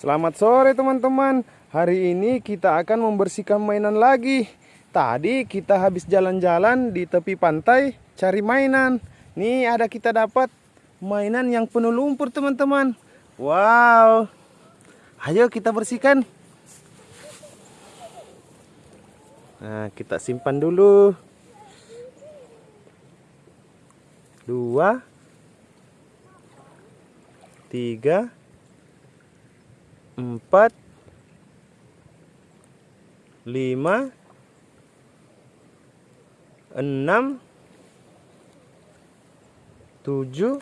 Selamat sore teman-teman. Hari ini kita akan membersihkan mainan lagi. Tadi kita habis jalan-jalan di tepi pantai Cari mainan. Nih ada kita dapat mainan yang penuh lumpur teman-teman. Wow. Ayo kita bersihkan. Nah kita simpan dulu. Dua Tiga empat. Lima. Enam. Tujuh.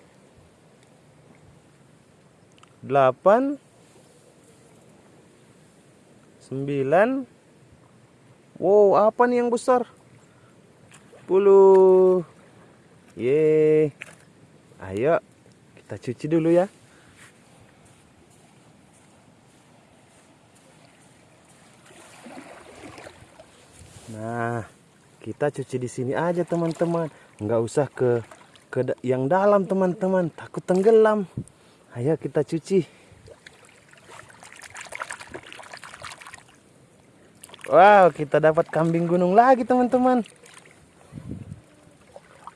Delapan. Sembilan. Wow apa nih yang besar? Puluh ye ayo kita cuci dulu ya Nah, kita cuci di sini aja teman-teman. Nggak usah ke ke yang dalam teman-teman. Takut tenggelam. Ayo kita cuci. Wow, kita dapat kambing gunung lagi teman-teman.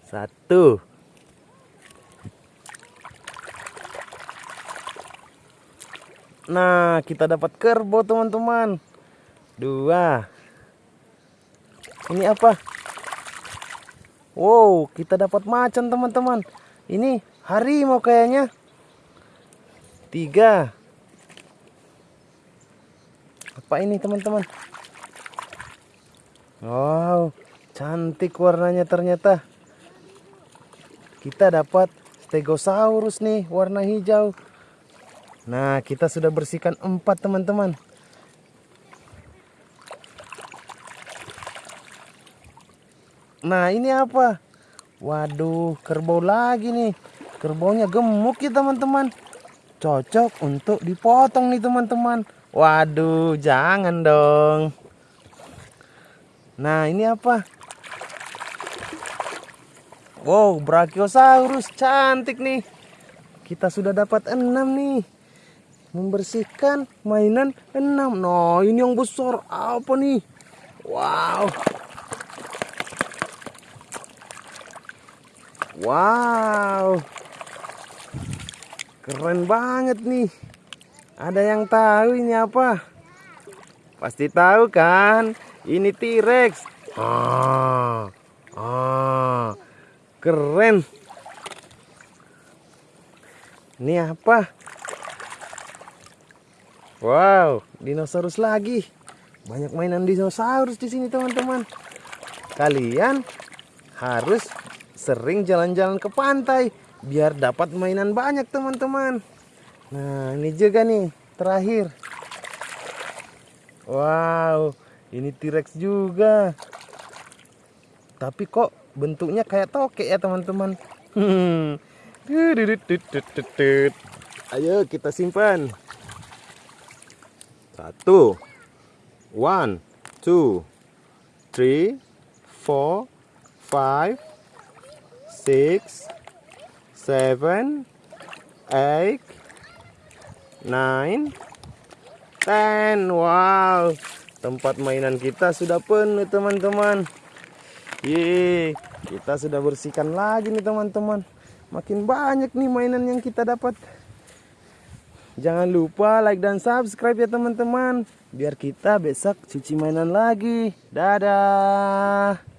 Satu. Nah, kita dapat kerbau teman-teman. Dua. Ini apa? Wow, kita dapat macan teman-teman. Ini harimau kayaknya. Tiga. Apa ini teman-teman? Wow, cantik warnanya ternyata. Kita dapat stegosaurus nih, warna hijau. Nah, kita sudah bersihkan empat teman-teman. Nah ini apa? Waduh kerbau lagi nih. Kerbaunya gemuk ya teman-teman. Cocok untuk dipotong nih teman-teman. Waduh jangan dong. Nah ini apa? Wow Brachiosaurus cantik nih. Kita sudah dapat enam nih. Membersihkan mainan enam. Nah ini yang besar. Apa nih? Wow Wow. Keren banget nih. Ada yang tahu ini apa? Pasti tahu kan? Ini T-Rex. Ah. Ah. Keren. Ini apa? Wow, dinosaurus lagi. Banyak mainan dinosaurus di sini, teman-teman. Kalian harus sering jalan-jalan ke pantai biar dapat mainan banyak teman-teman. Nah ini juga nih terakhir. Wow ini T-Rex juga. Tapi kok bentuknya kayak tokek ya teman-teman? Hmm. ayo kita simpan. Satu. One two three four five six, seven, eight, nine, ten. Wow, tempat mainan kita sudah penuh teman-teman. Ye, kita sudah bersihkan lagi nih teman-teman. Makin banyak nih mainan yang kita dapat. Jangan lupa like dan subscribe ya teman-teman. Biar kita besok cuci mainan lagi. Dadah.